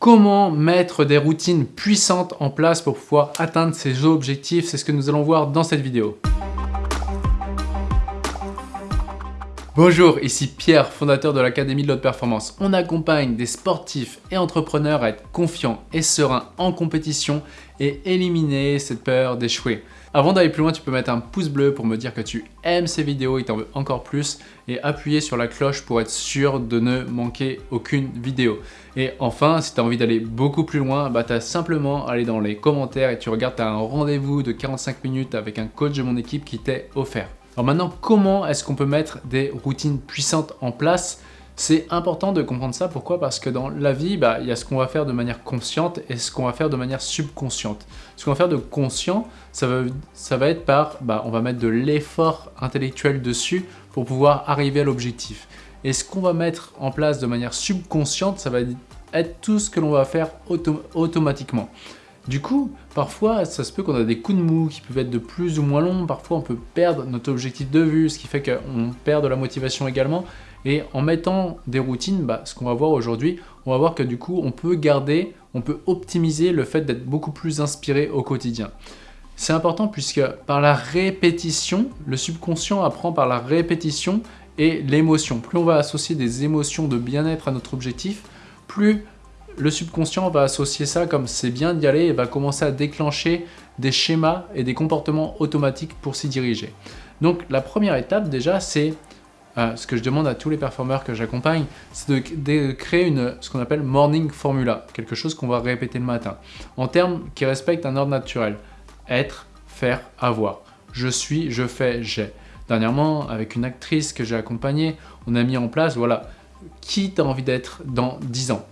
Comment mettre des routines puissantes en place pour pouvoir atteindre ses objectifs C'est ce que nous allons voir dans cette vidéo. Bonjour, ici Pierre, fondateur de l'Académie de l'Haute Performance. On accompagne des sportifs et entrepreneurs à être confiants et sereins en compétition et éliminer cette peur d'échouer. Avant d'aller plus loin, tu peux mettre un pouce bleu pour me dire que tu aimes ces vidéos et t'en veux encore plus et appuyer sur la cloche pour être sûr de ne manquer aucune vidéo. Et enfin, si tu as envie d'aller beaucoup plus loin, bah, tu as simplement à aller dans les commentaires et tu regardes, tu as un rendez-vous de 45 minutes avec un coach de mon équipe qui t'est offert. Alors maintenant, comment est-ce qu'on peut mettre des routines puissantes en place? C'est important de comprendre ça, pourquoi? Parce que dans la vie, bah, il y a ce qu'on va faire de manière consciente et ce qu'on va faire de manière subconsciente. Ce qu'on va faire de conscient, ça va, être par, bah, on va mettre de l'effort intellectuel dessus pour pouvoir arriver à l'objectif. Et ce qu'on va mettre en place de manière subconsciente, ça va être tout ce que l'on va faire automatiquement. Du coup, parfois, ça se peut qu'on a des coups de mou qui peuvent être de plus ou moins longs. Parfois, on peut perdre notre objectif de vue, ce qui fait qu'on perd de la motivation également. Et en mettant des routines, bah, ce qu'on va voir aujourd'hui, on va voir que du coup, on peut garder, on peut optimiser le fait d'être beaucoup plus inspiré au quotidien. C'est important puisque par la répétition, le subconscient apprend par la répétition et l'émotion. Plus on va associer des émotions de bien-être à notre objectif, plus le subconscient va associer ça comme c'est bien d'y aller et va commencer à déclencher des schémas et des comportements automatiques pour s'y diriger. Donc la première étape déjà c'est euh, ce que je demande à tous les performeurs que j'accompagne, c'est de, créer ce qu'on appelle morning formula, quelque chose qu'on va répéter le matin, en termes qui respectent un ordre naturel. Être, faire, avoir. Je suis, je fais, j'ai. Dernièrement, avec une actrice que j'ai accompagnée, on a mis en place, voilà, qui t'as envie d'être dans 10 ans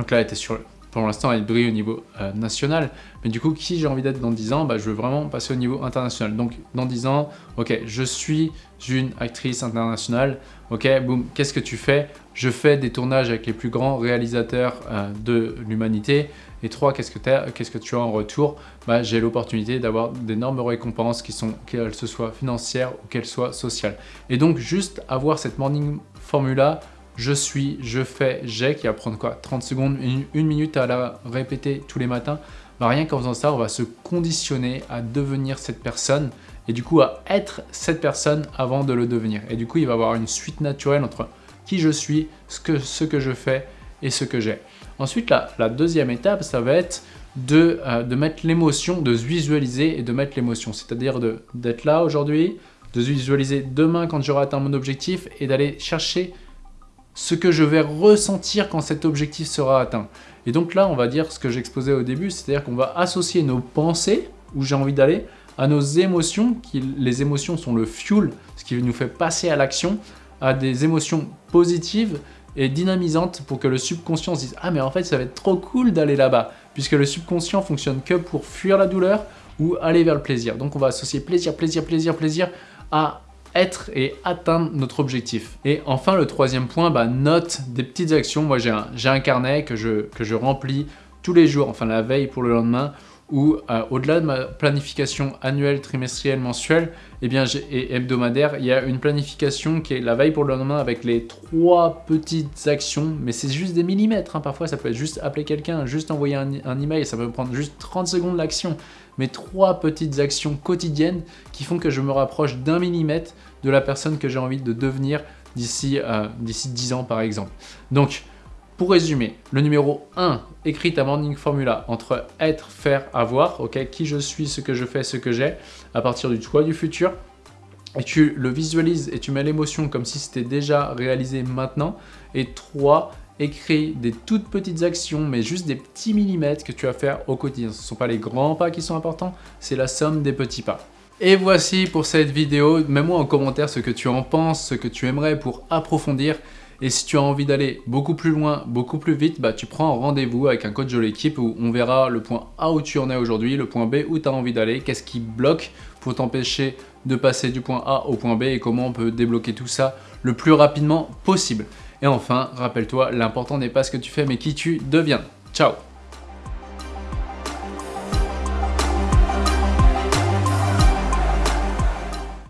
donc là, elle était sur, pour l'instant, elle brille au niveau euh, national. Mais du coup, qui j'ai envie d'être dans 10 ans? Bah, Je veux vraiment passer au niveau international. Donc, dans 10 ans, ok, je suis une actrice internationale. Ok, boum, qu'est-ce que tu fais? Je fais des tournages avec les plus grands réalisateurs euh, de l'humanité. Et trois, qu'est-ce que, qu'est-ce que tu as en retour? Bah, J'ai l'opportunité d'avoir d'énormes récompenses, qu'elles soient financières ou qu'elles soient sociales. Et donc, juste avoir cette morning formula je suis, je fais, j'ai, qui va prendre quoi 30 secondes, une, minute à la répéter tous les matins. Bah, rien qu'en faisant ça, on va se conditionner à devenir cette personne et du coup à être cette personne avant de le devenir. Et du coup, il va y avoir une suite naturelle entre qui je suis, ce que, je fais et ce que j'ai. Ensuite, la, la, deuxième étape, ça va être de, euh, de mettre l'émotion, de se visualiser et de mettre l'émotion. C'est-à-dire d'être là aujourd'hui, de se visualiser demain quand j'aurai atteint mon objectif et d'aller chercher ce que je vais ressentir quand cet objectif sera atteint. Et donc là, on va dire ce que j'exposais au début, c'est-à-dire qu'on va associer nos pensées, où j'ai envie d'aller, à nos émotions, qui, les émotions sont le fuel, ce qui nous fait passer à l'action, à des émotions positives et dynamisantes pour que le subconscient se dise « Ah mais en fait, ça va être trop cool d'aller là-bas » puisque le subconscient fonctionne que pour fuir la douleur ou aller vers le plaisir. Donc on va associer plaisir, plaisir, plaisir, plaisir à être et atteindre notre objectif. Et enfin, le troisième point, bah, note des petites actions. Moi, j'ai un, un, carnet que je, que je remplis tous les jours, enfin la veille pour le lendemain, où euh, au-delà de ma planification annuelle, trimestrielle, mensuelle eh bien, et hebdomadaire, il y a une planification qui est la veille pour le lendemain avec les trois petites actions, mais c'est juste des millimètres. Hein. Parfois, ça peut être juste appeler quelqu'un, juste envoyer un, un email, ça peut prendre juste 30 secondes l'action. Mais trois petites actions quotidiennes qui font que je me rapproche d'un millimètre de la personne que j'ai envie de devenir d'ici euh, 10 ans par exemple. Donc, pour résumer, le numéro 1, écris ta morning formula entre être, faire, avoir, ok, qui je suis, ce que je fais, ce que j'ai, à partir du toi du futur. Et tu le visualises et tu mets l'émotion comme si c'était déjà réalisé maintenant. Et 3, écris des toutes petites actions, mais juste des petits millimètres que tu vas faire au quotidien. Ce ne sont pas les grands pas qui sont importants, c'est la somme des petits pas. Et voici pour cette vidéo. Mets-moi en commentaire ce que tu en penses, ce que tu aimerais pour approfondir. Et si tu as envie d'aller beaucoup plus loin, beaucoup plus vite, bah, tu prends rendez-vous avec un coach de l'équipe où on verra le point A où tu en es aujourd'hui, le point B où tu as envie d'aller, qu'est-ce qui bloque pour t'empêcher de passer du point A au point B et comment on peut débloquer tout ça le plus rapidement possible. Et enfin, rappelle-toi, l'important n'est pas ce que tu fais mais qui tu deviens. Ciao